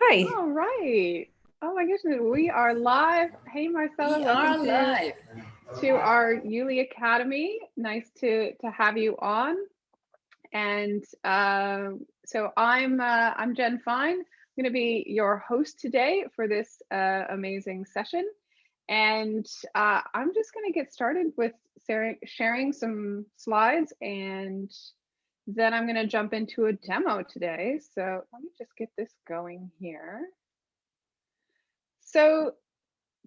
Hi. All right. Oh my goodness, we are live. Hey Marcella, we are welcome live. To, to our Youli Academy. Nice to to have you on. And uh, so I'm uh, I'm Jen Fine. I'm going to be your host today for this uh, amazing session. And uh, I'm just going to get started with sharing some slides and then I'm going to jump into a demo today. So let me just get this going here. So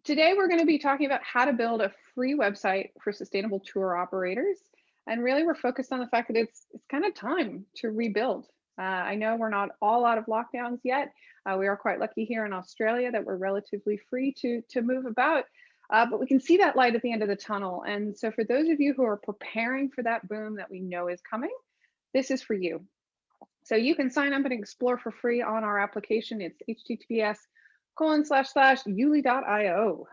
today we're going to be talking about how to build a free website for sustainable tour operators. And really we're focused on the fact that it's, it's kind of time to rebuild. Uh, I know we're not all out of lockdowns yet. Uh, we are quite lucky here in Australia that we're relatively free to, to move about, uh, but we can see that light at the end of the tunnel. And so for those of you who are preparing for that boom that we know is coming, this is for you. So you can sign up and explore for free on our application. It's https colon slash slash youli.io.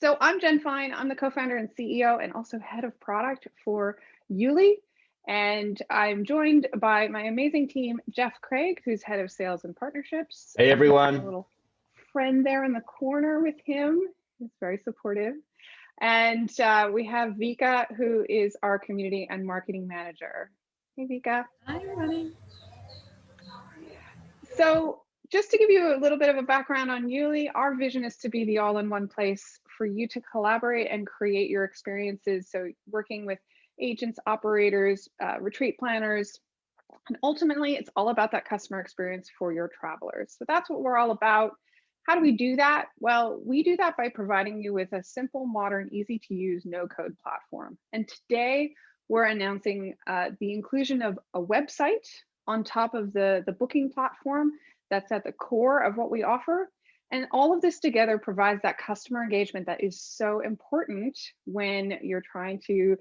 So I'm Jen Fine. I'm the co-founder and CEO and also head of product for Youli. And I'm joined by my amazing team, Jeff Craig, who's head of sales and partnerships. Hey, everyone. A little friend there in the corner with him. He's very supportive. And uh, we have Vika, who is our community and marketing manager. Hey, Vika. Hi, everybody. So just to give you a little bit of a background on Youli, our vision is to be the all-in-one place for you to collaborate and create your experiences. So working with agents, operators, uh, retreat planners, and ultimately it's all about that customer experience for your travelers. So that's what we're all about. How do we do that? Well, we do that by providing you with a simple, modern, easy to use, no code platform. And today we're announcing uh, the inclusion of a website on top of the, the booking platform that's at the core of what we offer. And all of this together provides that customer engagement that is so important when you're trying to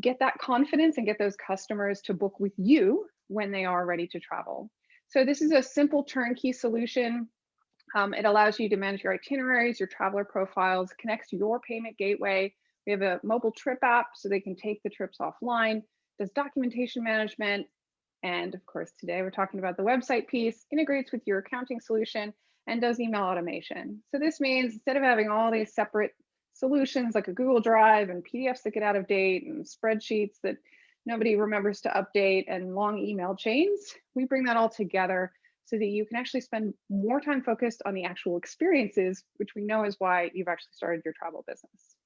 get that confidence and get those customers to book with you when they are ready to travel. So this is a simple turnkey solution um, it allows you to manage your itineraries, your traveler profiles, connects your payment gateway. We have a mobile trip app so they can take the trips offline, does documentation management. And of course, today we're talking about the website piece, integrates with your accounting solution and does email automation. So this means instead of having all these separate solutions like a Google Drive and PDFs that get out of date and spreadsheets that nobody remembers to update and long email chains, we bring that all together so that you can actually spend more time focused on the actual experiences, which we know is why you've actually started your travel business.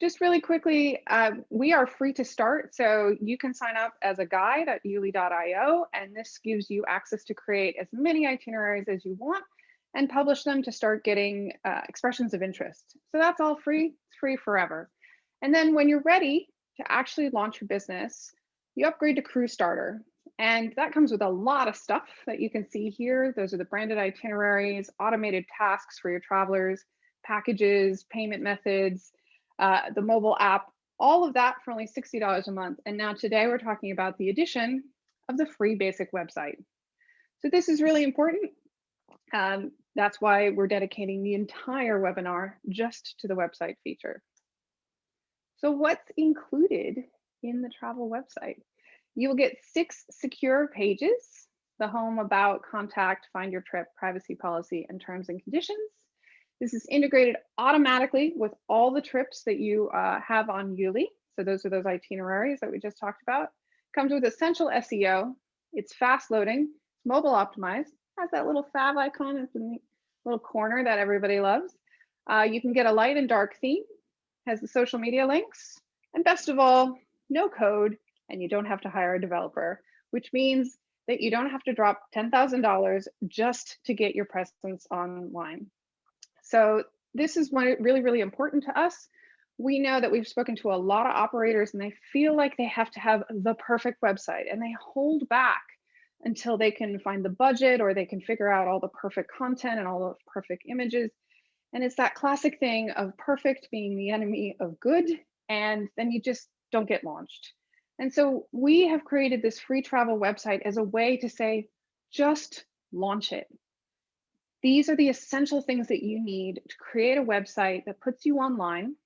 Just really quickly, uh, we are free to start. So you can sign up as a guide at youli.io, and this gives you access to create as many itineraries as you want and publish them to start getting uh, expressions of interest. So that's all free, it's free forever. And then when you're ready to actually launch your business, you upgrade to Crew Starter. And that comes with a lot of stuff that you can see here. Those are the branded itineraries, automated tasks for your travelers, packages, payment methods, uh, the mobile app, all of that for only $60 a month. And now today we're talking about the addition of the free basic website. So this is really important. Um, that's why we're dedicating the entire webinar just to the website feature. So what's included in the travel website? You will get six secure pages, the home, about, contact, find your trip, privacy policy, and terms and conditions. This is integrated automatically with all the trips that you uh, have on Youli. So those are those itineraries that we just talked about. Comes with essential SEO. It's fast loading, it's mobile optimized, has that little fav icon in the little corner that everybody loves. Uh, you can get a light and dark theme, has the social media links, and best of all, no code, and you don't have to hire a developer, which means that you don't have to drop $10,000 just to get your presence online. So this is one really, really important to us. We know that we've spoken to a lot of operators and they feel like they have to have the perfect website and they hold back until they can find the budget or they can figure out all the perfect content and all the perfect images. And it's that classic thing of perfect being the enemy of good. And then you just don't get launched. And so we have created this free travel website as a way to say, just launch it. These are the essential things that you need to create a website that puts you online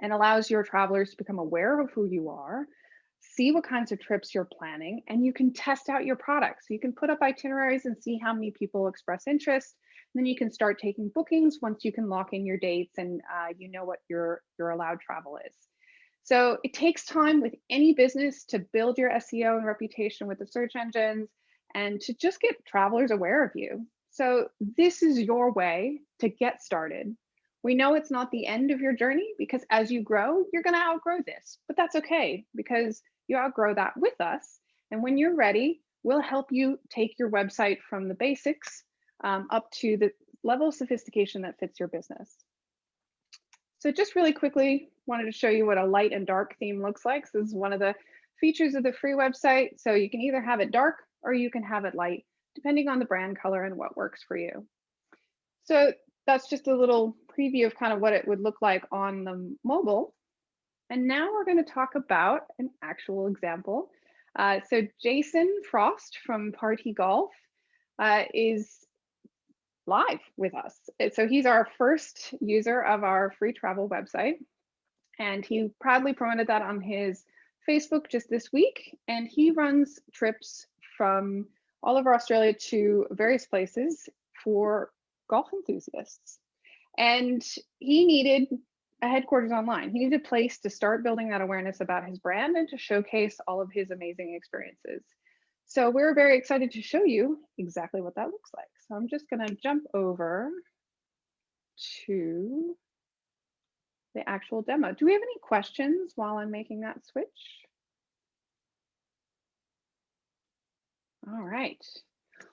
and allows your travelers to become aware of who you are, see what kinds of trips you're planning, and you can test out your products. You can put up itineraries and see how many people express interest. And then you can start taking bookings once you can lock in your dates and uh, you know what your, your allowed travel is. So it takes time with any business to build your SEO and reputation with the search engines and to just get travelers aware of you. So this is your way to get started. We know it's not the end of your journey because as you grow, you're going to outgrow this, but that's okay because you outgrow that with us. And when you're ready, we'll help you take your website from the basics um, up to the level of sophistication that fits your business. So just really quickly, wanted to show you what a light and dark theme looks like. So this is one of the features of the free website. So you can either have it dark or you can have it light, depending on the brand color and what works for you. So that's just a little preview of kind of what it would look like on the mobile. And now we're going to talk about an actual example. Uh, so Jason Frost from Party Golf uh, is live with us. So he's our first user of our free travel website. And he proudly promoted that on his Facebook just this week. And he runs trips from all over Australia to various places for golf enthusiasts. And he needed a headquarters online. He needed a place to start building that awareness about his brand and to showcase all of his amazing experiences. So we're very excited to show you exactly what that looks like. So I'm just gonna jump over to the actual demo. Do we have any questions while I'm making that switch? All right.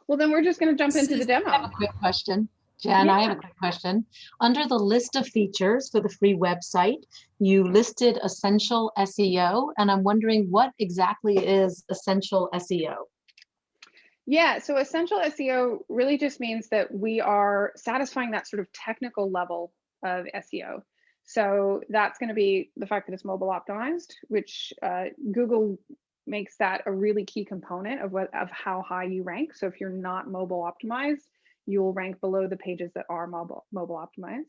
Well, then we're just going to jump into the demo. I have a quick question. Jen, yeah. I have a quick question. Under the list of features for the free website, you listed essential SEO, and I'm wondering what exactly is essential SEO? Yeah, so essential SEO really just means that we are satisfying that sort of technical level of SEO. So that's going to be the fact that it's mobile optimized, which uh, Google makes that a really key component of what of how high you rank. So if you're not mobile optimized, you will rank below the pages that are mobile mobile optimized.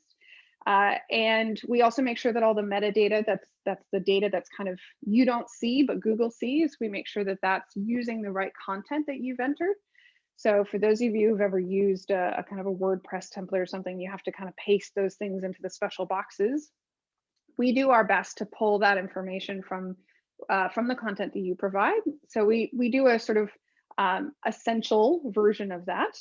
Uh, and we also make sure that all the metadata that's that's the data that's kind of you don't see but Google sees. We make sure that that's using the right content that you've entered. So for those of you who've ever used a, a, kind of a WordPress template or something, you have to kind of paste those things into the special boxes. We do our best to pull that information from uh, from the content that you provide. So we we do a sort of um, essential version of that.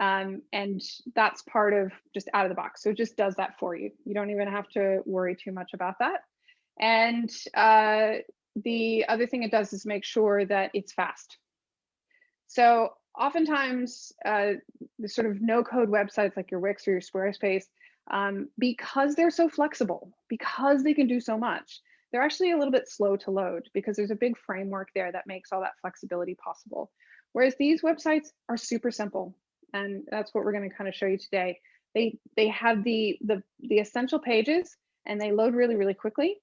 Um, and that's part of just out of the box. So it just does that for you. You don't even have to worry too much about that. And uh, the other thing it does is make sure that it's fast. So oftentimes uh, the sort of no code websites like your Wix or your Squarespace, um, because they're so flexible, because they can do so much, they're actually a little bit slow to load because there's a big framework there that makes all that flexibility possible. Whereas these websites are super simple. And that's what we're going to kind of show you today. They they have the the the essential pages and they load really, really quickly.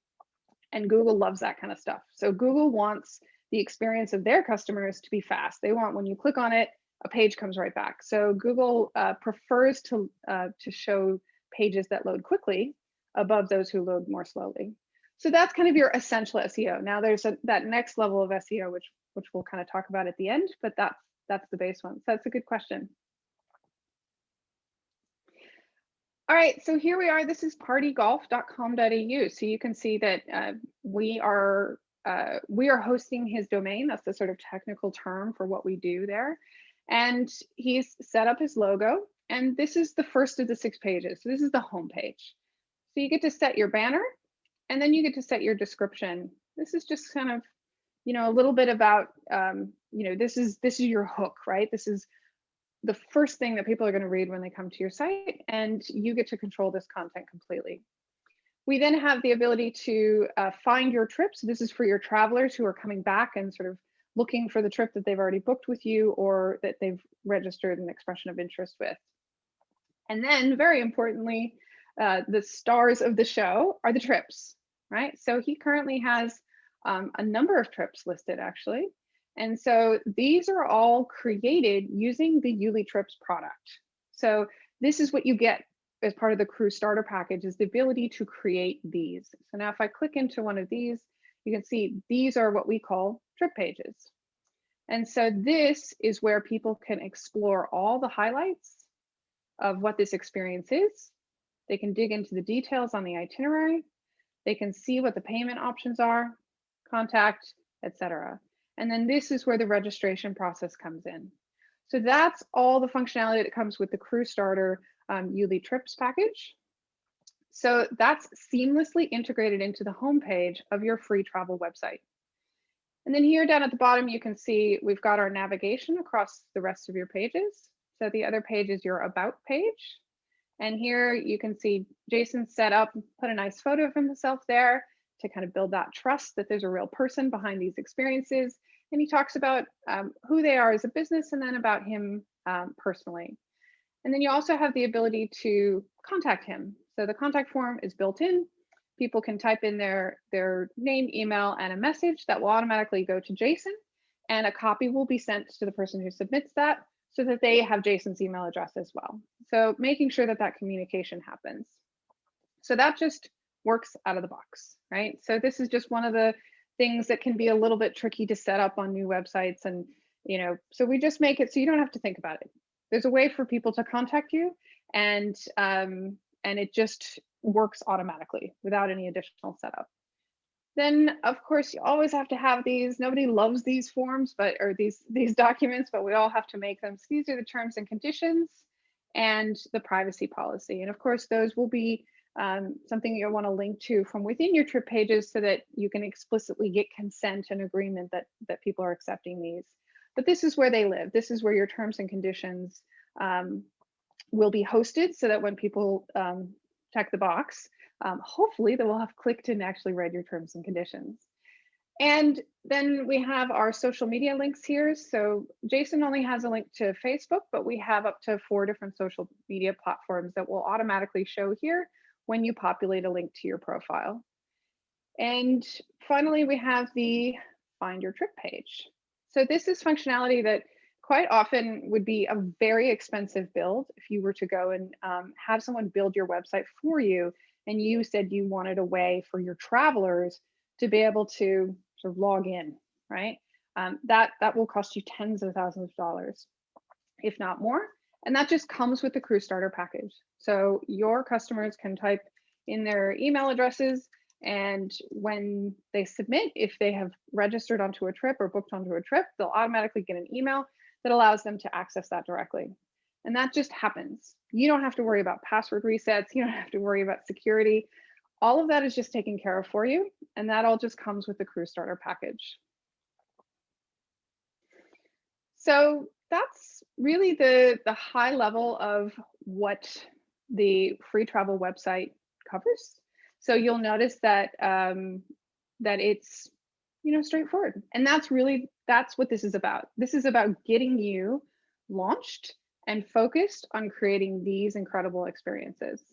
And Google loves that kind of stuff. So Google wants the experience of their customers to be fast. They want when you click on it, a page comes right back. So Google uh, prefers to uh, to show pages that load quickly above those who load more slowly. So that's kind of your essential SEO. Now there's a, that next level of SEO, which which we'll kind of talk about at the end, but that's that's the base one. So that's a good question. All right, so here we are. This is partygolf.com.au. So you can see that uh, we are uh, we are hosting his domain. That's the sort of technical term for what we do there. And he's set up his logo. And this is the first of the six pages. So this is the home page. So you get to set your banner and then you get to set your description. This is just kind of, you know, a little bit about, um, you know, this is this is your hook, right? This is the first thing that people are going to read when they come to your site, and you get to control this content completely. We then have the ability to uh, find your trips. This is for your travelers who are coming back and sort of looking for the trip that they've already booked with you or that they've registered an expression of interest with. And then very importantly, uh, the stars of the show are the trips, right? So he currently has um, a number of trips listed actually. And so these are all created using the Youli Trips product. So this is what you get as part of the crew starter package is the ability to create these. So now if I click into one of these, you can see these are what we call trip pages. And so this is where people can explore all the highlights of what this experience is. They can dig into the details on the itinerary. They can see what the payment options are, contact, etc. And then this is where the registration process comes in. So that's all the functionality that comes with the Crew Starter um, Youli Trips package. So that's seamlessly integrated into the homepage of your free travel website. And then here down at the bottom, you can see we've got our navigation across the rest of your pages. So the other page is your about page. And here you can see Jason set up, put a nice photo of himself there to kind of build that trust that there's a real person behind these experiences. And he talks about um, who they are as a business and then about him um, personally. And then you also have the ability to contact him. So the contact form is built in. People can type in their, their name, email, and a message that will automatically go to Jason. And a copy will be sent to the person who submits that so that they have Jason's email address as well. So making sure that that communication happens. So that just works out of the box, right? So this is just one of the things that can be a little bit tricky to set up on new websites. And, you know, so we just make it so you don't have to think about it. There's a way for people to contact you and, um, and it just works automatically without any additional setup. Then of course you always have to have these, nobody loves these forms, but, or these, these documents, but we all have to make them. So these are the terms and conditions and the privacy policy. And of course, those will be um, something you'll want to link to from within your trip pages so that you can explicitly get consent and agreement that, that people are accepting these. But this is where they live. This is where your terms and conditions um, will be hosted so that when people um, check the box, um, hopefully they will have clicked and actually read your terms and conditions. And then we have our social media links here. So Jason only has a link to Facebook, but we have up to four different social media platforms that will automatically show here when you populate a link to your profile. And finally, we have the find your trip page. So this is functionality that quite often would be a very expensive build if you were to go and um, have someone build your website for you and you said you wanted a way for your travelers to be able to sort of log in, right? Um, that, that will cost you tens of thousands of dollars, if not more. And that just comes with the crew starter package. So your customers can type in their email addresses and when they submit, if they have registered onto a trip or booked onto a trip, they'll automatically get an email that allows them to access that directly. And that just happens. You don't have to worry about password resets. You don't have to worry about security. All of that is just taken care of for you. And that all just comes with the crew starter package. So that's really the, the high level of what the free travel website covers. So you'll notice that um, that it's you know straightforward, and that's really that's what this is about. This is about getting you launched and focused on creating these incredible experiences.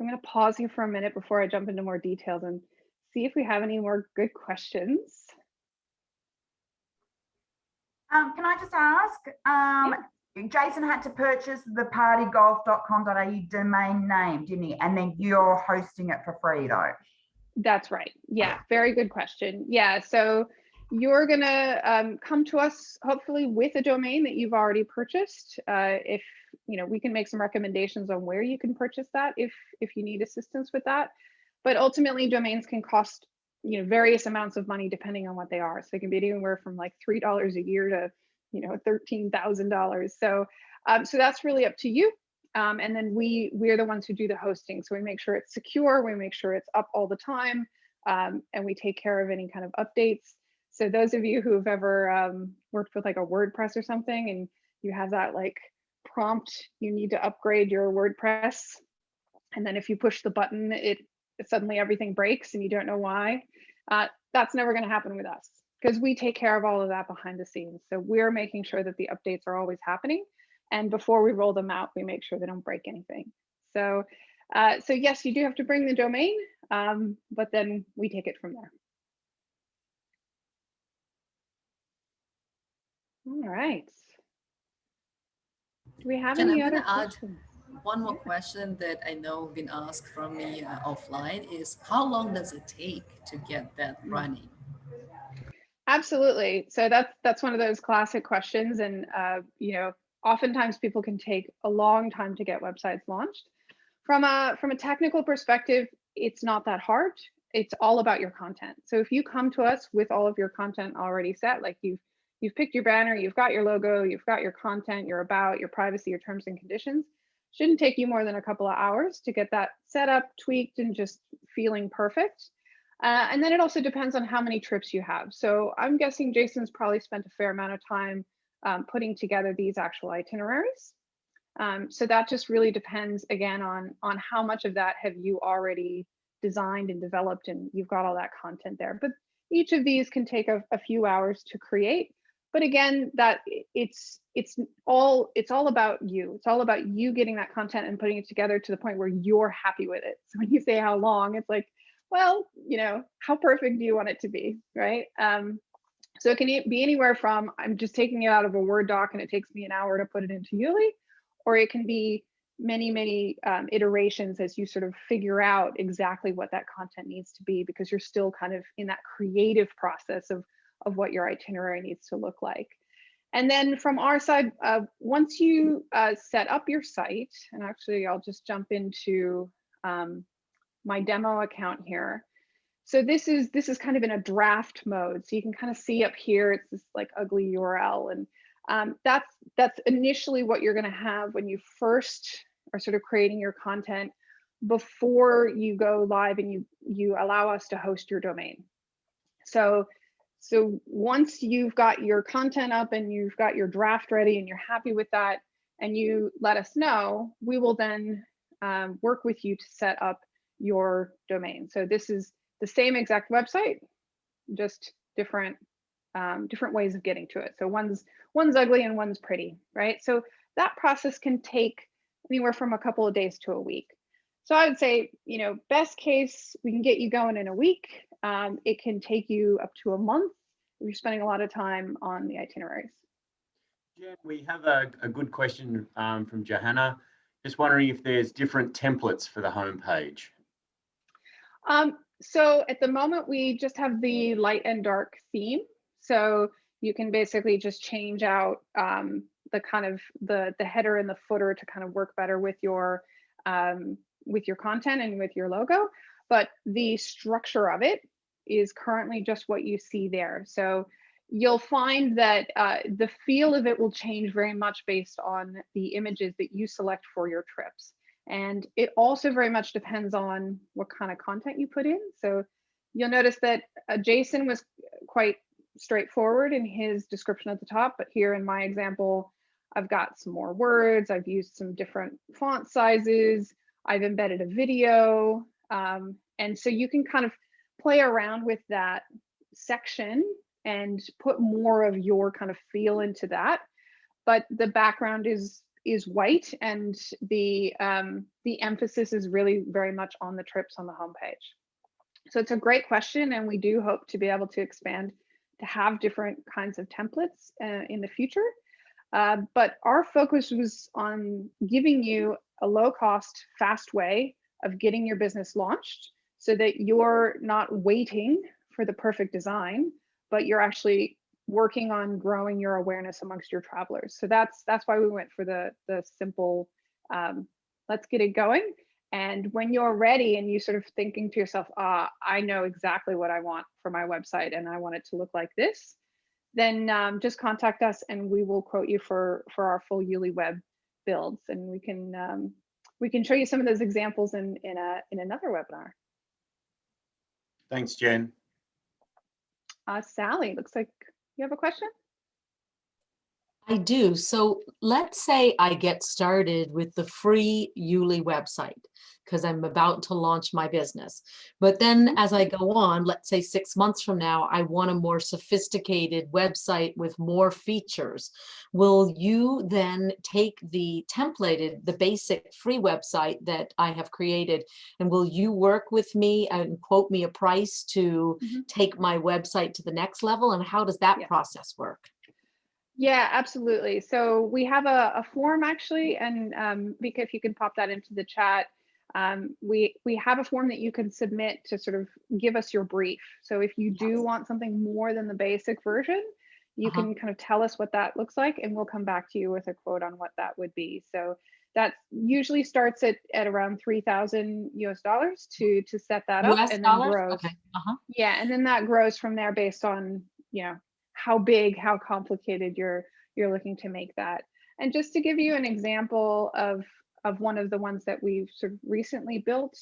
I'm going to pause here for a minute before I jump into more details and see if we have any more good questions. Um, can I just ask, um, Jason had to purchase the partygolf.com.au domain name, didn't he? And then you're hosting it for free though. That's right. Yeah, very good question. Yeah, so you're gonna um, come to us hopefully with a domain that you've already purchased. Uh, if you know, we can make some recommendations on where you can purchase that if if you need assistance with that. But ultimately, domains can cost you know various amounts of money depending on what they are. So they can be anywhere from like three dollars a year to you know thirteen thousand dollars. So um, so that's really up to you. Um, and then we we're the ones who do the hosting. So we make sure it's secure. We make sure it's up all the time, um, and we take care of any kind of updates. So those of you who have ever um, worked with like a WordPress or something and you have that like prompt, you need to upgrade your WordPress. And then if you push the button, it, it suddenly everything breaks and you don't know why. Uh, that's never gonna happen with us because we take care of all of that behind the scenes. So we're making sure that the updates are always happening. And before we roll them out, we make sure they don't break anything. So, uh, so yes, you do have to bring the domain, um, but then we take it from there. All right. Do we have Jen, any I'm other gonna add- questions? One more question that I know been asked from me uh, offline is how long does it take to get that running? Absolutely. So that's that's one of those classic questions, and uh, you know, oftentimes people can take a long time to get websites launched. From a from a technical perspective, it's not that hard. It's all about your content. So if you come to us with all of your content already set, like you've you've picked your banner, you've got your logo, you've got your content, your about, your privacy, your terms and conditions, shouldn't take you more than a couple of hours to get that set up, tweaked, and just feeling perfect. Uh, and then it also depends on how many trips you have. So I'm guessing Jason's probably spent a fair amount of time um, putting together these actual itineraries. Um, so that just really depends again on, on how much of that have you already designed and developed and you've got all that content there. But each of these can take a, a few hours to create. But again, that it's it's all it's all about you. It's all about you getting that content and putting it together to the point where you're happy with it. So when you say how long, it's like, well, you know, how perfect do you want it to be, right? Um, so it can be anywhere from I'm just taking it out of a Word doc and it takes me an hour to put it into Youli, or it can be many, many um, iterations as you sort of figure out exactly what that content needs to be because you're still kind of in that creative process of, of what your itinerary needs to look like. And then from our side, uh, once you uh, set up your site, and actually I'll just jump into um, my demo account here. So this is this is kind of in a draft mode. So you can kind of see up here, it's this like ugly URL. And um, that's that's initially what you're gonna have when you first are sort of creating your content before you go live and you you allow us to host your domain. So so once you've got your content up and you've got your draft ready and you're happy with that and you let us know, we will then um, work with you to set up your domain. So this is the same exact website, just different um, different ways of getting to it. So one's one's ugly and one's pretty, right? So that process can take anywhere from a couple of days to a week. So I would say, you know, best case, we can get you going in a week. Um, it can take you up to a month if you're spending a lot of time on the itineraries. Jen, we have a, a good question um, from Johanna. Just wondering if there's different templates for the homepage. Um, so at the moment, we just have the light and dark theme. So you can basically just change out um, the kind of the the header and the footer to kind of work better with your um, with your content and with your logo. But the structure of it is currently just what you see there. So you'll find that uh, the feel of it will change very much based on the images that you select for your trips. And it also very much depends on what kind of content you put in. So you'll notice that uh, Jason was quite straightforward in his description at the top, but here in my example, I've got some more words, I've used some different font sizes, I've embedded a video. Um, and so you can kind of play around with that section and put more of your kind of feel into that. But the background is is white and the um, the emphasis is really very much on the trips on the homepage. So it's a great question and we do hope to be able to expand to have different kinds of templates uh, in the future. Uh, but our focus was on giving you a low cost, fast way of getting your business launched so that you're not waiting for the perfect design, but you're actually working on growing your awareness amongst your travelers. So that's that's why we went for the the simple um, let's get it going. And when you're ready and you sort of thinking to yourself, ah, I know exactly what I want for my website and I want it to look like this, then um, just contact us and we will quote you for for our full Youli web builds and we can um, we can show you some of those examples in in a in another webinar. Thanks, Jen. Uh, Sally, looks like you have a question? I do. So let's say I get started with the free Youli website because I'm about to launch my business. But then as I go on, let's say six months from now, I want a more sophisticated website with more features. Will you then take the templated, the basic free website that I have created, and will you work with me and quote me a price to Mhm. take my website to the next level? And how does that Yeah. process work? Yeah, absolutely. So we have a, a form actually, and um, Vika, if you can pop that into the chat, um, we we have a form that you can submit to sort of give us your brief. So if you do Yes. want something more than the basic version, you Uh-huh. can kind of tell us what that looks like, and we'll come back to you with a quote on what that would be. So that usually starts at at around three thousand US dollars to to set that up, US and then grows. Okay, uh-huh, Yeah, and then that grows from there based on, you know, how big, how complicated you're you're looking to make that. And just to give you an example of of one of the ones that we've sort of recently built.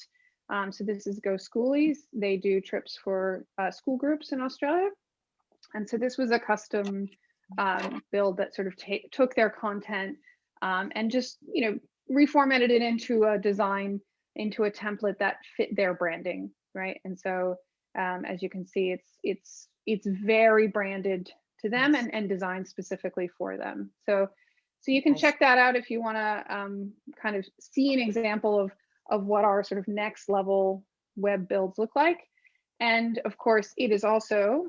Um, so this is Go Schoolies. They do trips for uh, school groups in Australia. And so this was a custom um, build that sort of took their content um, and just, you know, reformatted it into a design, into a template that fit their branding, right? And so um, as you can see, it's it's it's very branded to them Nice. and, and designed specifically for them. So so you can Nice. check that out if you want to um, kind of see an example of of what our sort of next level web builds look like. And of course, it is also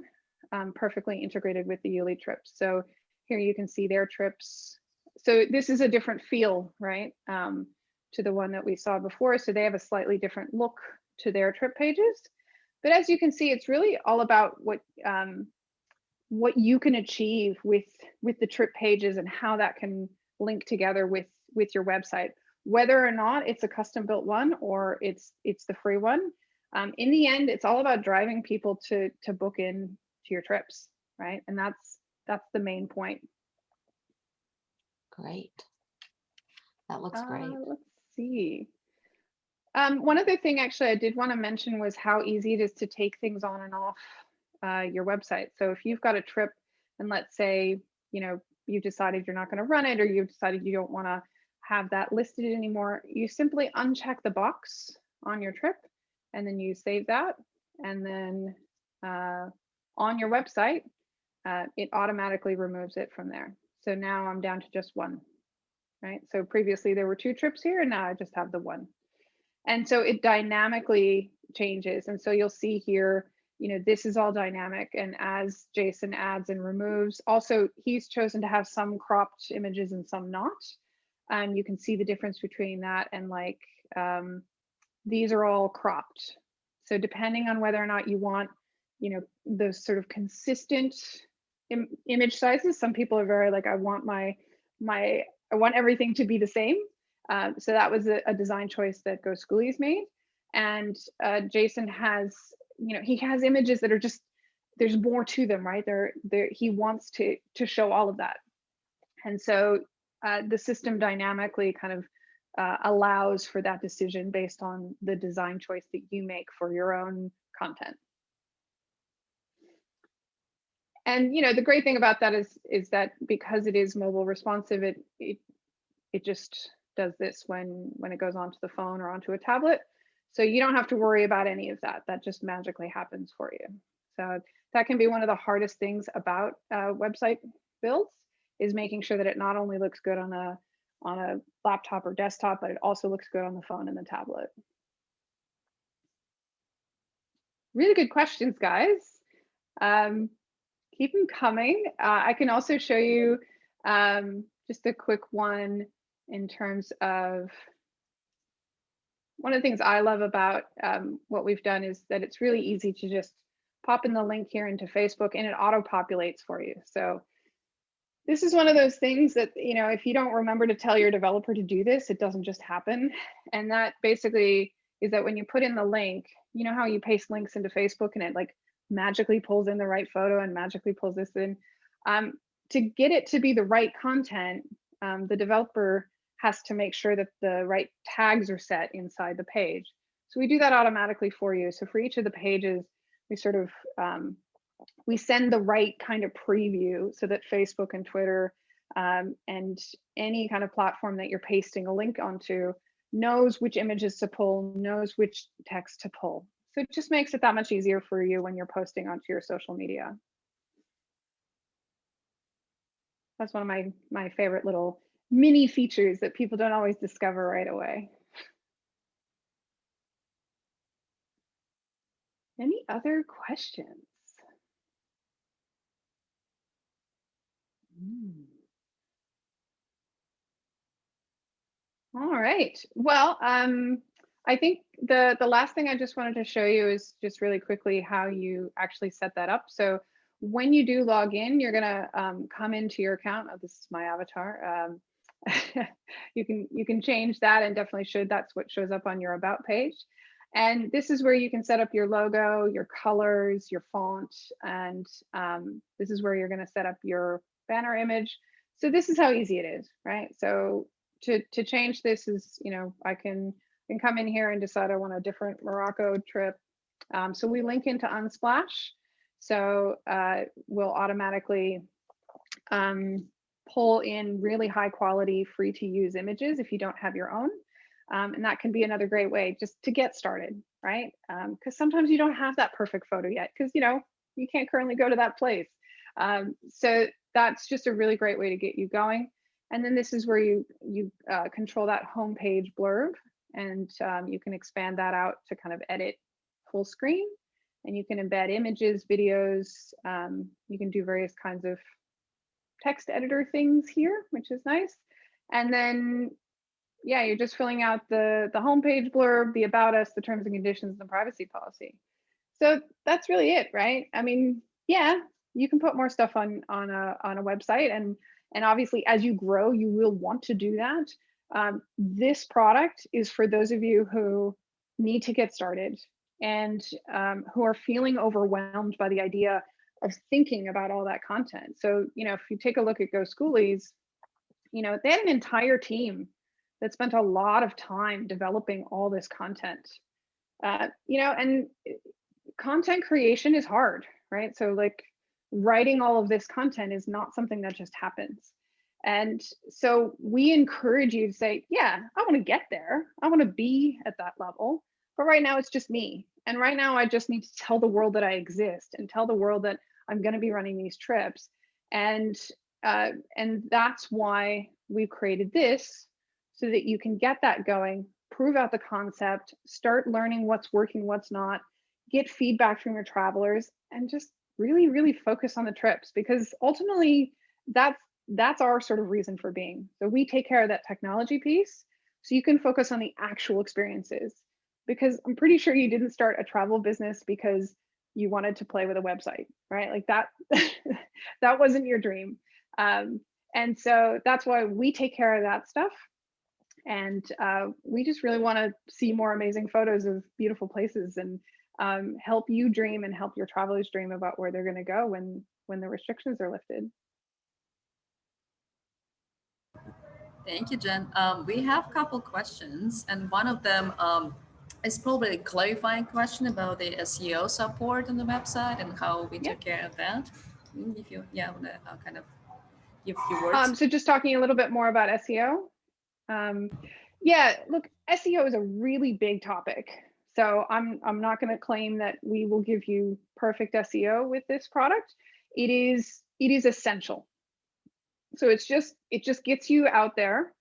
um, perfectly integrated with the Youli trips. So here you can see their trips. So this is a different feel, right, um, to the one that we saw before. So they have a slightly different look to their trip pages. But as you can see, it's really all about what um, what you can achieve with with the trip pages and how that can link together with with your website whether or not it's a custom built one or it's it's the free one um, in the end it's all about driving people to to book in to your trips right and that's that's the main point great. That looks great. Uh, let's see um, one other thing actually i did want to mention was how easy it is to take things on and off uh, your website. So if you've got a trip and let's say you know you've decided you're not going to run it or you've decided you don't want to have that listed anymore you simply uncheck the box on your trip and then you save that and then uh, on your website uh, it automatically removes it from there. So now i'm down to just one right? So previously there were two trips here and now i just have the one and so it dynamically changes. And so you'll see here you know this is all dynamic. And as jason adds and removes also he's chosen to have some cropped images and some not. And you can see the difference between that and like um, these are all cropped. So depending on whether or not you want you know those sort of consistent Im- image sizes some people are very like i want my my i want everything to be the same uh, so that was a, a design choice that go schoolies made. And uh, jason has you know he has images that are just there's more to them right? There there he wants to to show all of that. And so uh, the system dynamically kind of uh, allows for that decision based on the design choice that you make for your own content. And you know the great thing about that is is that because it is mobile responsive it it it just does this when when it goes onto the phone or onto a tablet. So you don't have to worry about any of that. That just magically happens for you. So that can be one of the hardest things about uh, website builds is making sure that it not only looks good on a on a laptop or desktop but it also looks good on the phone and the tablet. Really good questions guys. Um, keep them coming. Uh, I can also show you um, just a quick one in terms of one of the things I love about um, what we've done is that it's really easy to just pop in the link here into Facebook and it auto populates for you. So this is one of those things that, you know, if you don't remember to tell your developer to do this, it doesn't just happen. And that basically is that when you put in the link, you know how you paste links into Facebook and it like magically pulls in the right photo and magically pulls this in. Um, to get it to be the right content, um, the developer has to make sure that the right tags are set inside the page. So we do that automatically for you. So for each of the pages, we sort of, um, we send the right kind of preview so that Facebook and Twitter um, and any kind of platform that you're pasting a link onto knows which images to pull, knows which text to pull. So it just makes it that much easier for you when you're posting onto your social media. That's one of my, my favorite little mini features that people don't always discover right away. Any other questions? Mm. All right. Well, um, I think the the last thing I just wanted to show you is just really quickly how you actually set that up. So when you do log in, you're gonna um, come into your account. Oh, this is my avatar. Um, you can you can change that and definitely should. That's what shows up on your about page. And this is where you can set up your logo, your colors, your font, and um, this is where you're going to set up your banner image. So this is how easy it is, right? So to to change this is, you know, I can can come in here and decide I want a different Morocco trip. Um, so we link into Unsplash. So uh, we'll automatically um, pull in really high quality, free to use images if you don't have your own. Um, and that can be another great way just to get started, right? Because sometimes you don't have that perfect photo yet because, you know, you can't currently go to that place. Um, so that's just a really great way to get you going. And then this is where you you uh, control that homepage blurb and um, you can expand that out to kind of edit full screen and you can embed images, videos. Um, you can do various kinds of text editor things here, which is nice. And then, yeah, you're just filling out the, the homepage blurb, the about us, the terms and conditions, and the privacy policy. So that's really it, right? I mean, yeah, you can put more stuff on on a on a website, and and obviously as you grow, you will want to do that. Um, this product is for those of you who need to get started and um, who are feeling overwhelmed by the idea of thinking about all that content. So, you know, if you take a look at Go Schoolies, you know, they had an entire team that spent a lot of time developing all this content. Uh, you know, and eh, content creation is hard, right? So like writing all of this content is not something that just happens. And so we encourage you to say, yeah, I want to get there. I want to be at that level. But right now it's just me. And right now I just need to tell the world that I exist and tell the world that I'm going to be running these trips. And uh, and that's why we've created this so that you can get that going, prove out the concept, start learning what's working, what's not, get feedback from your travelers, and just really, really focus on the trips because ultimately that's that's our sort of reason for being. So we take care of that technology piece so you can focus on the actual experiences because I'm pretty sure you didn't start a travel business because you wanted to play with a website, right? Like that, that wasn't your dream. Um, and so that's why we take care of that stuff. And uh, we just really want to see more amazing photos of beautiful places and um, help you dream and help your travelers dream about where they're going to go when when the restrictions are lifted. Thank you, Jen. Um, we have a couple questions, and one of them um, is probably a clarifying question about the SEO support on the website and how we Yeah. took care of that. Mm, If you, yeah, want to uh, kind of give a few words. Um, so just talking a little bit more about SEO. Um, yeah, look, SEO is a really big topic. So I'm I'm not going to claim that we will give you perfect SEO with this product. It is it is essential. So it's just it just gets you out there,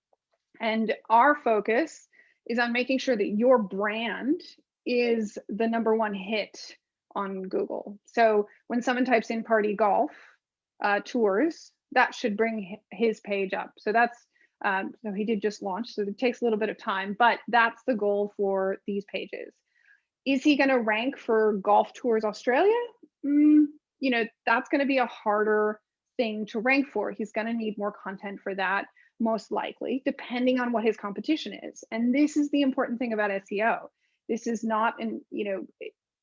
and our focus is on making sure that your brand is the number one hit on Google. So when someone types in party golf uh, tours, that should bring his page up. So that's um, so he did just launch, so it takes a little bit of time, but that's the goal for these pages. Is he going to rank for Golf Tours Australia? Mm, you know, that's going to be a harder thing to rank for. He's going to need more content for that, most likely, depending on what his competition is. And this is the important thing about SEO. This is not in, you know,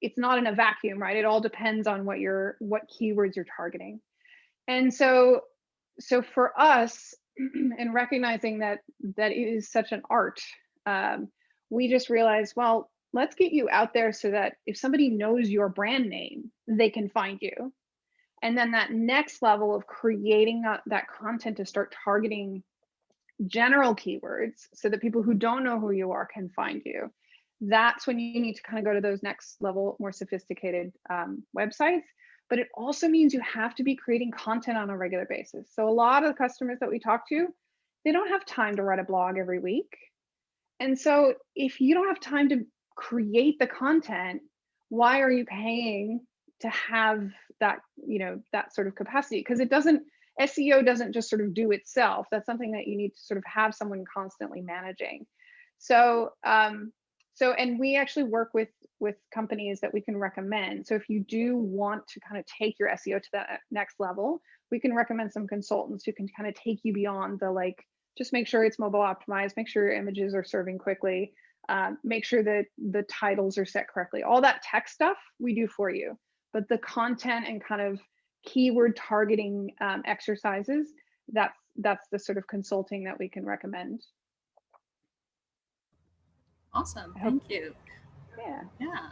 it's not in a vacuum, right? It all depends on what your what keywords you're targeting. And so so for us and recognizing that that it is such an art um, we just realized well let's get you out there so that if somebody knows your brand name they can find you and then that next level of creating that, that content to start targeting general keywords so that people who don't know who you are can find you that's when you need to kind of go to those next level more sophisticated um, websites but it also means you have to be creating content on a regular basis. So a lot of the customers that we talk to, they don't have time to write a blog every week. And so if you don't have time to create the content, why are you paying to have that, you know, that sort of capacity? Because it doesn't SEO doesn't just sort of do itself. That's something that you need to sort of have someone constantly managing. So, um, so, and we actually work with with companies that we can recommend. So if you do want to kind of take your SEO to that next level, we can recommend some consultants who can kind of take you beyond the like, just make sure it's mobile optimized, make sure your images are serving quickly, um, make sure that the titles are set correctly. All that tech stuff we do for you, but the content and kind of keyword targeting um, exercises, that's that's the sort of consulting that we can recommend. Awesome, thank you. Yeah. Yeah,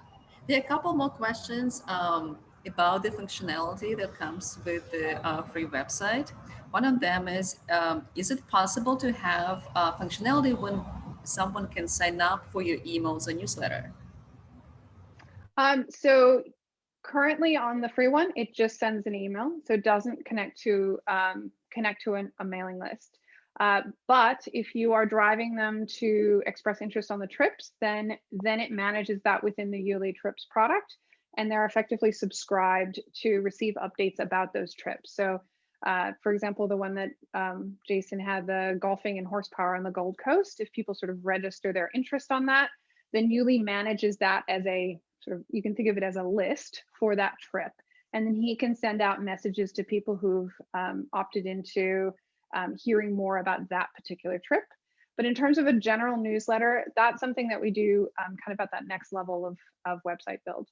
there are a couple more questions um, about the functionality that comes with the uh, free website. One of them is, um, is it possible to have uh, functionality when someone can sign up for your emails or newsletter? Um, so currently on the free one, it just sends an email, so it doesn't connect to um, connect to an, a mailing list. Uh, but if you are driving them to express interest on the trips, then then it manages that within the Youli Trips product, and they're effectively subscribed to receive updates about those trips. So, uh, for example, the one that um, Jason had, the golfing and horsepower on the Gold Coast, if people sort of register their interest on that, then Youli manages that as a sort of you can think of it as a list for that trip, and then he can send out messages to people who've um, opted into um, hearing more about that particular trip. But in terms of a general newsletter, that's something that we do um, kind of at that next level of, of website build.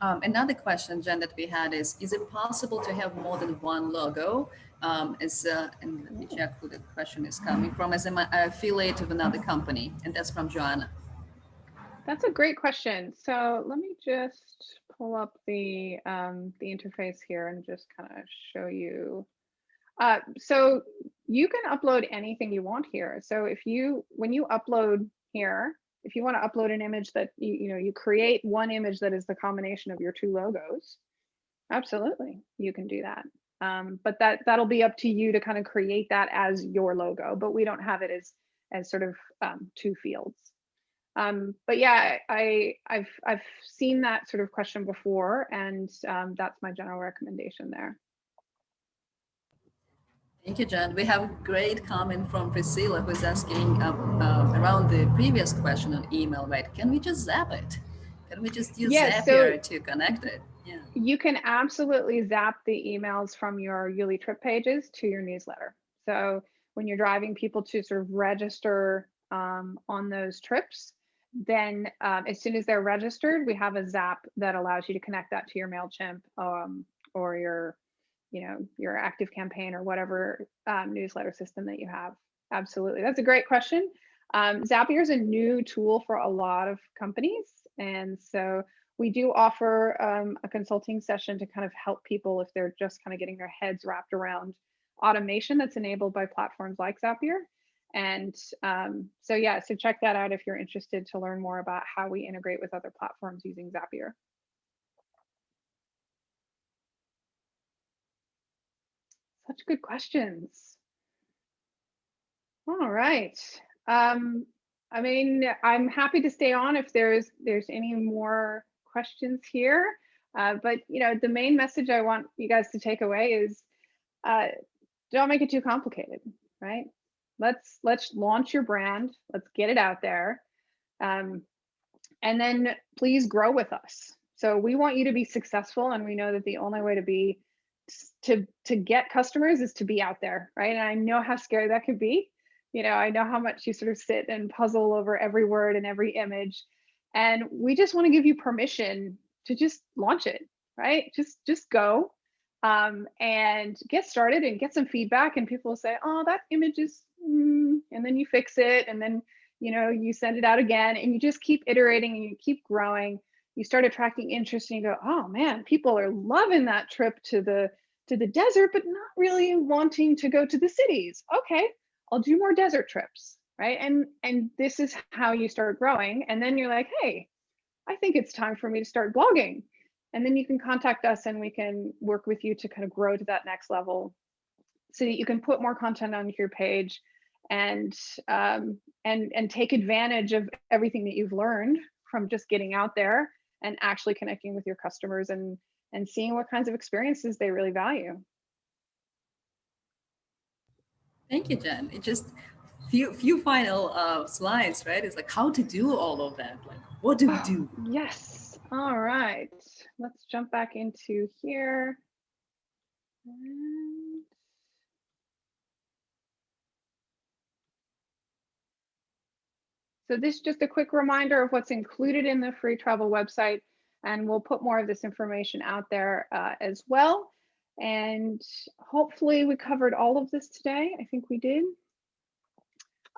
Um, another question, Jen, that we had is, is it possible to have more than one logo? Um, as, uh, and let me check who the question is coming from, as an affiliate of another company, and that's from Joanna. That's a great question. So let me just pull up the um, the interface here and just kind of show you. Uh, so you can upload anything you want here. So if you, when you upload here, if you want to upload an image that you, you know, you create one image that is the combination of your two logos, absolutely, you can do that. Um, but that that'll be up to you to kind of create that as your logo, but we don't have it as as sort of um, two fields. Um, but yeah, I I've I've seen that sort of question before, and um, that's my general recommendation there. Thank you, Jen. We have a great comment from Priscilla who's asking uh, uh, around the previous question on email, right? Can we just zap it? Can we just use Yeah, Zapier to connect it? You can absolutely zap the emails from your Youli trip pages to your newsletter. So when you're driving people to sort of register um, on those trips, then um, as soon as they're registered, we have a Zap that allows you to connect that to your MailChimp um, or your, you know, your active campaign or whatever um, newsletter system that you have. Absolutely. That's a great question. Um, Zapier is a new tool for a lot of companies. And so we do offer um, a consulting session to kind of help people if they're just kind of getting their heads wrapped around automation that's enabled by platforms like Zapier. And um, so, yeah, so check that out if you're interested to learn more about how we integrate with other platforms using Zapier. Such good questions. All right. Um, I mean, I'm happy to stay on if there's there's any more questions here. Uh, but you know, the main message I want you guys to take away is uh, don't make it too complicated, right? Let's let's launch your brand. Let's get it out there, um, and then please grow with us. So we want you to be successful, and we know that the only way to be to to get customers is to be out there, right? And I know how scary that could be. You know, I know how much you sort of sit and puzzle over every word and every image, and we just want to give you permission to just launch it, right? Just just go um, and get started and get some feedback. And people say, "Oh, that image is," mm, and then you fix it, and then you know you send it out again, and you just keep iterating and you keep growing. You start attracting interest, and you go, "Oh man, people are loving that trip to the to the desert, but not really wanting to go to the cities." Okay, I'll do more desert trips, right? And and this is how you start growing, and then you're like, "Hey, I think it's time for me to start blogging." and then you can contact us and we can work with you to kind of grow to that next level so that you can put more content on your page and um, and and take advantage of everything that you've learned from just getting out there and actually connecting with your customers and and seeing what kinds of experiences they really value. Thank you, Jen. It just few few final uh, slides, right? It's like how to do all of that. Like, what do we do? Yes. All right. Let's jump back into here. And- So this is just a quick reminder of what's included in the free travel website, and we'll put more of this information out there uh, as well. And hopefully we covered all of this today. I think we did.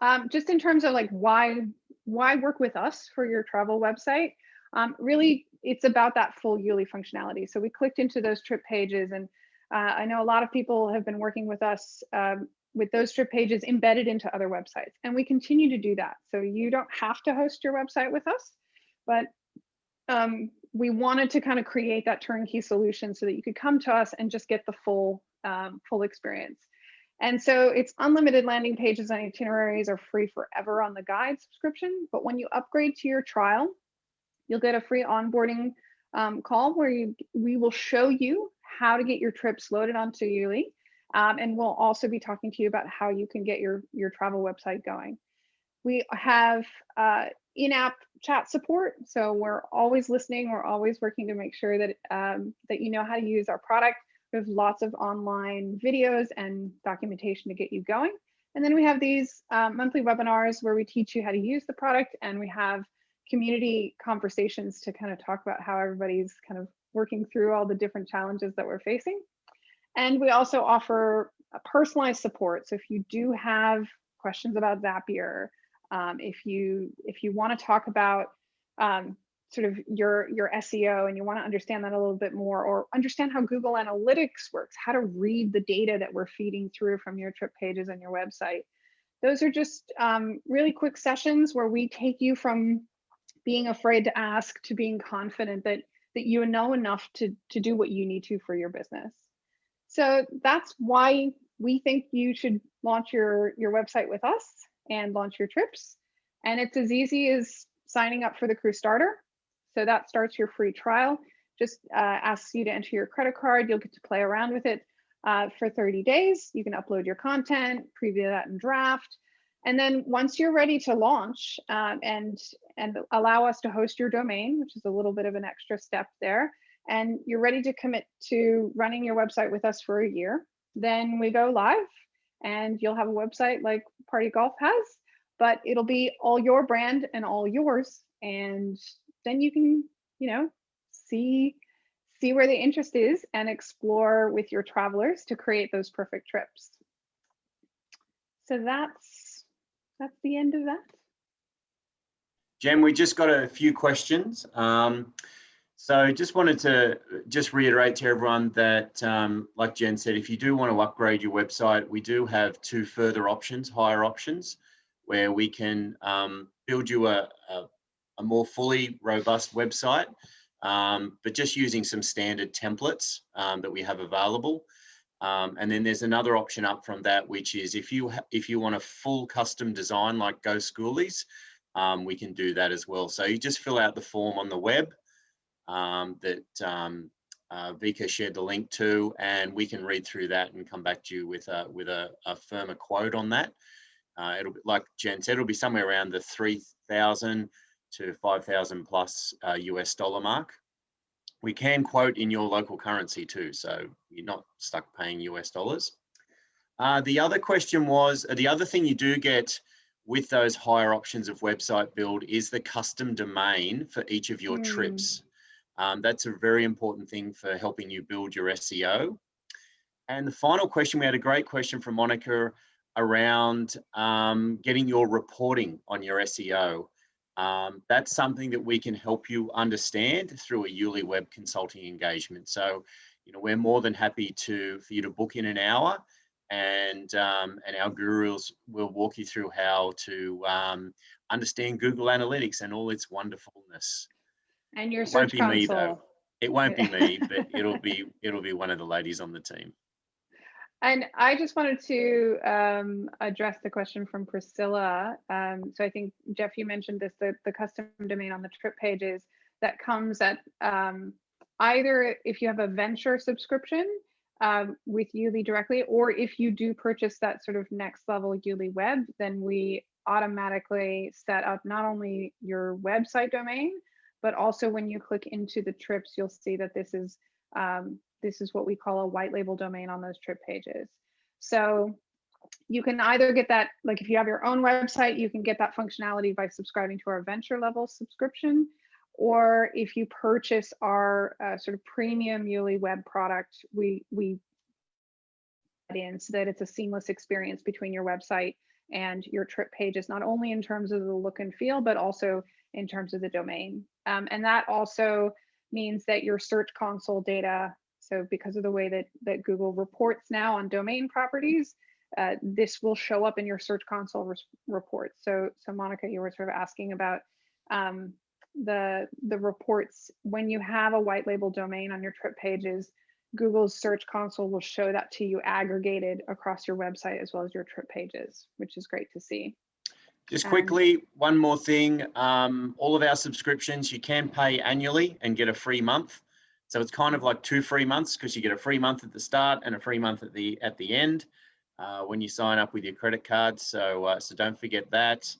Um, just in terms of like why why work with us for your travel website, um, really it's about that full Youli functionality. So we clicked into those trip pages and uh, I know a lot of people have been working with us um, with those trip pages embedded into other websites and we continue to do that. So you don't have to host your website with us, but um, we wanted to kind of create that turnkey solution so that you could come to us and just get the full um, full experience. And so it's unlimited landing pages and itineraries are free forever on the guide subscription. But when you upgrade to your trial, you'll get a free onboarding um, call where you, we will show you how to get your trips loaded onto Youli. Um, and we'll also be talking to you about how you can get your, your travel website going. We have uh, in-app chat support. So we're always listening. We're always working to make sure that, um, that you know how to use our product. We have lots of online videos and documentation to get you going. And then we have these um, monthly webinars where we teach you how to use the product and we have community conversations to kind of talk about how everybody's kind of working through all the different challenges that we're facing. And we also offer personalized support. So if you do have questions about Zapier, um, if you if you want to talk about um, sort of your your SEO and you want to understand that a little bit more or understand how Google Analytics works, how to read the data that we're feeding through from your trip pages and your website. Those are just um, really quick sessions where we take you from being afraid to ask to being confident that that you know enough to to do what you need to for your business. So that's why we think you should launch your your website with us and launch your trips. And it's as easy as signing up for the crew starter. So that starts your free trial. Just uh, asks you to enter your credit card. You'll get to play around with it uh, for 30 days. You can upload your content, preview that in draft. And then once you're ready to launch um, and, and allow us to host your domain, which is a little bit of an extra step there, and you're ready to commit to running your website with us for a year, then we go live and you'll have a website like Party Golf has, but it'll be all your brand and all yours. And then you can, you know, see see where the interest is and explore with your travelers to create those perfect trips. So that's that's the end of that. Jen, we just got a few questions. Um, so just wanted to just reiterate to everyone that, um, like Jen said, if you do want to upgrade your website, we do have two further options, higher options, where we can um, build you a, a, a, more fully robust website, um, but just using some standard templates um, that we have available. Um, and then there's another option up from that, which is if you if you want a full custom design like Go Schoolies, um, we can do that as well. So you just fill out the form on the web um, that um, uh, Vika shared the link to, and we can read through that and come back to you with a with a, a firmer quote on that. Uh, it'll be like Jen said, it'll be somewhere around the three thousand to five thousand plus uh, US dollar mark. We can quote in your local currency too, so you're not stuck paying US dollars. Uh, the other question was, uh, the other thing you do get with those higher options of website build is the custom domain for each of your mm. trips. Um, that's a very important thing for helping you build your SEO. And the final question, we had a great question from Monica around um, getting your reporting on your SEO. Um, that's something that we can help you understand through a Youli Web consulting engagement. So, you know, we're more than happy to for you to book in an hour, and um, and our gurus will walk you through how to um, understand Google Analytics and all its wonderfulness. And your It won't be console. me though. It won't be me, but it'll be it'll be one of the ladies on the team. And I just wanted to um, address the question from Priscilla. Um, so I think Jeff, you mentioned this, the, the custom domain on the trip pages that comes at um, either if you have a venture subscription um, with Youli directly, or if you do purchase that sort of next level Youli web, then we automatically set up not only your website domain, but also when you click into the trips, you'll see that this is um, this is what we call a white label domain on those trip pages. So you can either get that, like if you have your own website, you can get that functionality by subscribing to our venture level subscription. Or if you purchase our uh, sort of premium Youli web product, we, we add in so that it's a seamless experience between your website and your trip pages, not only in terms of the look and feel, but also in terms of the domain. Um, and that also means that your search console data, so because of the way that, that Google reports now on domain properties, uh, this will show up in your search console reports. So, so Monica, you were sort of asking about um, the the reports when you have a white label domain on your trip pages. Google's search console will show that to you aggregated across your website as well as your trip pages, which is great to see. Just Um, quickly, one more thing. Um, all of our subscriptions, you can pay annually and get a free month. So it's kind of like two free months because you get a free month at the start and a free month at the at the end uh, when you sign up with your credit card. So uh, so don't forget that.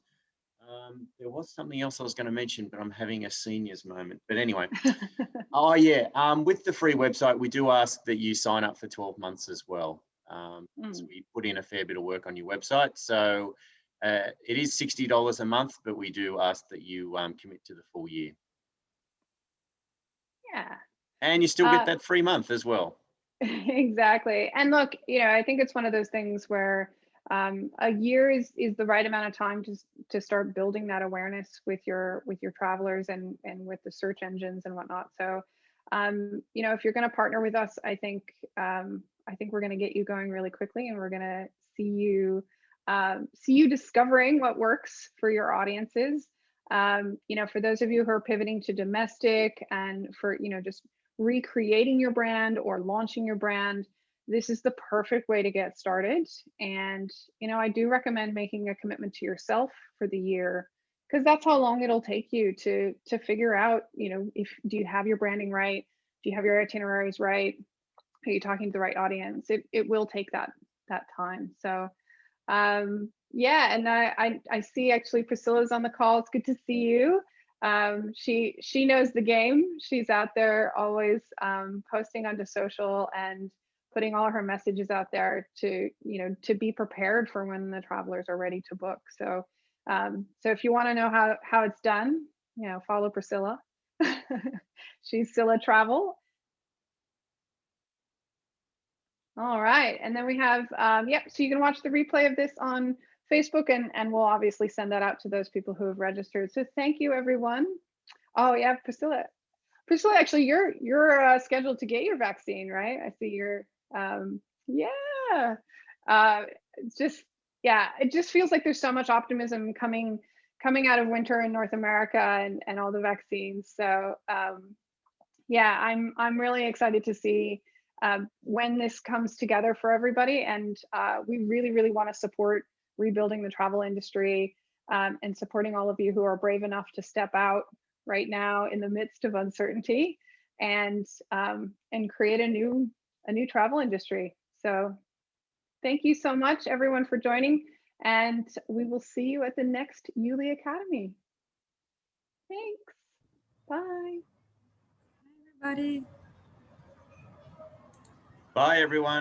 Um, there was something else I was going to mention, but I'm having a seniors moment. But anyway, oh yeah, um, with the free website, we do ask that you sign up for 12 months as well. Um, so Mm. we put in a fair bit of work on your website. So uh, it is $60 a month, but we do ask that you um, commit to the full year. Yeah. And you still Uh, get that free month as well. exactly. And look you know i think it's one of those things where um, a year is is the right amount of time to to start building that awareness with your with your travelers and and with the search engines and whatnot. So um, you know if you're going to partner with us i think um, i think we're going to get you going really quickly and we're going to see you um, see you discovering what works for your audiences. Um, you know for those of you who are pivoting to domestic and for you know just recreating your brand or launching your brand, this is the perfect way to get started. And, you know, I do recommend making a commitment to yourself for the year because that's how long it'll take you to to figure out, you know, if do you have your branding right? Do you have your itineraries right? Are you talking to the right audience? It it will take that that time. So um yeah, and I I, I see actually Priscilla's on the call. It's good to see you um, she she knows the game. She's out there always um, posting onto social and putting all her messages out there to you know to be prepared for when the travelers are ready to book. So um, so if you want to know how how it's done, you know follow Priscilla. She's Scylla Travel. All right, and then we have um, yep. So you can watch the replay of this on Facebook and, and we'll obviously send that out to those people who have registered. So thank you everyone. Oh yeah, Priscilla. Priscilla, actually you're you're uh, scheduled to get your vaccine, right? I see you're um yeah. Uh just yeah, it just feels like there's so much optimism coming coming out of winter in North America and, and all the vaccines. So um yeah, I'm I'm really excited to see um, when this comes together for everybody. And uh, we really, really want to support rebuilding the travel industry um, and supporting all of you who are brave enough to step out right now in the midst of uncertainty and um, and create a new a new travel industry. So thank you so much everyone for joining and we will see you at the next Youli Academy. Thanks. Bye. Everybody. Bye, everyone.